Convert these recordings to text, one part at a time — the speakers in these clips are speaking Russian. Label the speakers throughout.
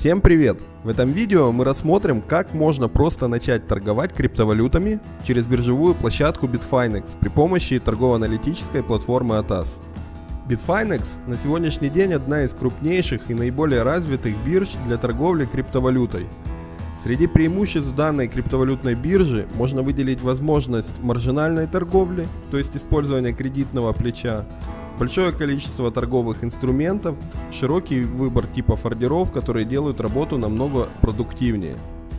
Speaker 1: Всем привет! В этом видео мы рассмотрим, как можно просто начать торговать криптовалютами через биржевую площадку Bitfinex при помощи торгово-аналитической платформы ATAS. Bitfinex на сегодняшний день одна из крупнейших и наиболее развитых бирж для торговли криптовалютой. Среди преимуществ данной криптовалютной биржи можно выделить возможность маржинальной торговли, то есть использования кредитного плеча, большое количество торговых инструментов, широкий выбор типов ордеров, которые делают работу намного продуктивнее.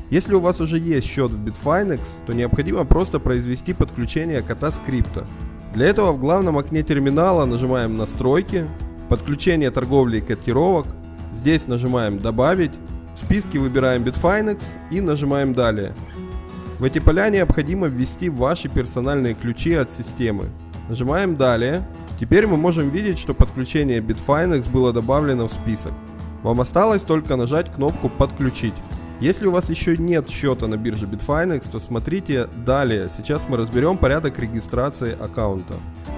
Speaker 1: Если у вас уже есть счет в Bitfinex, то необходимо просто произвести подключение кота скрипта. Для этого в главном окне терминала нажимаем «Настройки», «Подключение торговли и котировок», здесь нажимаем «Добавить», в списке выбираем Bitfinex и нажимаем «Далее». В эти поля необходимо ввести ваши персональные ключи от системы. Нажимаем «Далее», Теперь мы можем видеть, что подключение Bitfinex было добавлено в список. Вам осталось только нажать кнопку «Подключить». Если у вас еще нет счета на бирже Bitfinex, то смотрите далее. Сейчас мы разберем порядок регистрации аккаунта.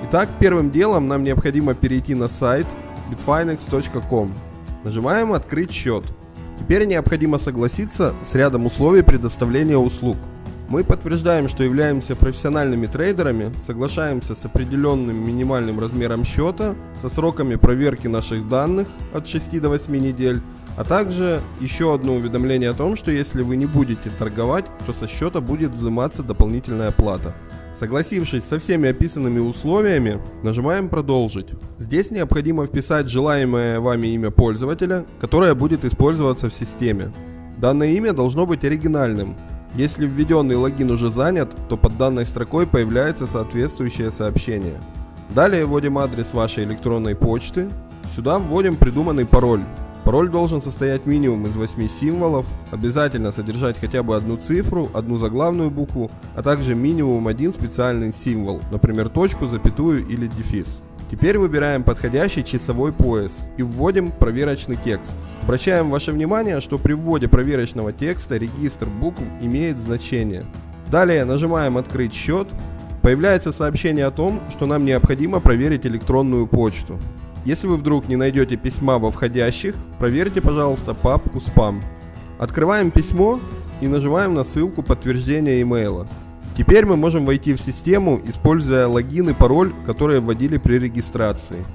Speaker 1: Итак, первым делом нам необходимо перейти на сайт bitfinex.com. Нажимаем «Открыть счет». Теперь необходимо согласиться с рядом условий предоставления услуг. Мы подтверждаем, что являемся профессиональными трейдерами, соглашаемся с определенным минимальным размером счета, со сроками проверки наших данных от 6 до 8 недель, а также еще одно уведомление о том, что если вы не будете торговать, то со счета будет взиматься дополнительная плата. Согласившись со всеми описанными условиями, нажимаем «Продолжить». Здесь необходимо вписать желаемое вами имя пользователя, которое будет использоваться в системе. Данное имя должно быть оригинальным, если введенный логин уже занят, то под данной строкой появляется соответствующее сообщение. Далее вводим адрес вашей электронной почты. Сюда вводим придуманный пароль. Пароль должен состоять минимум из 8 символов, обязательно содержать хотя бы одну цифру, одну заглавную букву, а также минимум один специальный символ, например точку, запятую или дефис. Теперь выбираем подходящий часовой пояс и вводим проверочный текст. Обращаем ваше внимание, что при вводе проверочного текста регистр букв имеет значение. Далее нажимаем «Открыть счет». Появляется сообщение о том, что нам необходимо проверить электронную почту. Если вы вдруг не найдете письма во входящих, проверьте, пожалуйста, папку «Спам». Открываем письмо и нажимаем на ссылку подтверждения имейла. Теперь мы можем войти в систему, используя логин и пароль, которые вводили при регистрации.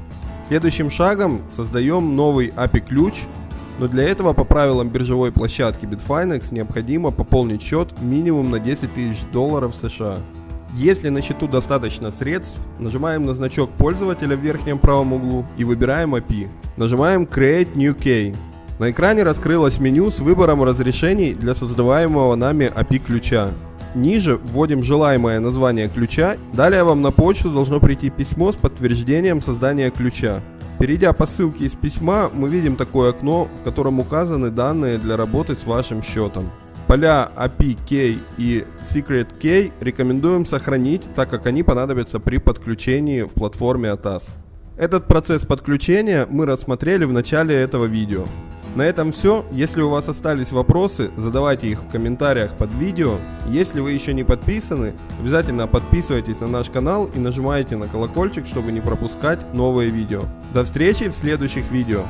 Speaker 1: Следующим шагом создаем новый API-ключ, но для этого по правилам биржевой площадки Bitfinex необходимо пополнить счет минимум на 10 тысяч долларов США. Если на счету достаточно средств, нажимаем на значок пользователя в верхнем правом углу и выбираем API. Нажимаем Create New Key. На экране раскрылось меню с выбором разрешений для создаваемого нами API ключа. Ниже вводим желаемое название ключа. Далее вам на почту должно прийти письмо с подтверждением создания ключа. Перейдя по ссылке из письма, мы видим такое окно, в котором указаны данные для работы с вашим счетом. Поля API Key и Secret Key рекомендуем сохранить, так как они понадобятся при подключении в платформе ATAS. Этот процесс подключения мы рассмотрели в начале этого видео. На этом все. Если у вас остались вопросы, задавайте их в комментариях под видео. Если вы еще не подписаны, обязательно подписывайтесь на наш канал и нажимайте на колокольчик, чтобы не пропускать новые видео. До встречи в следующих видео.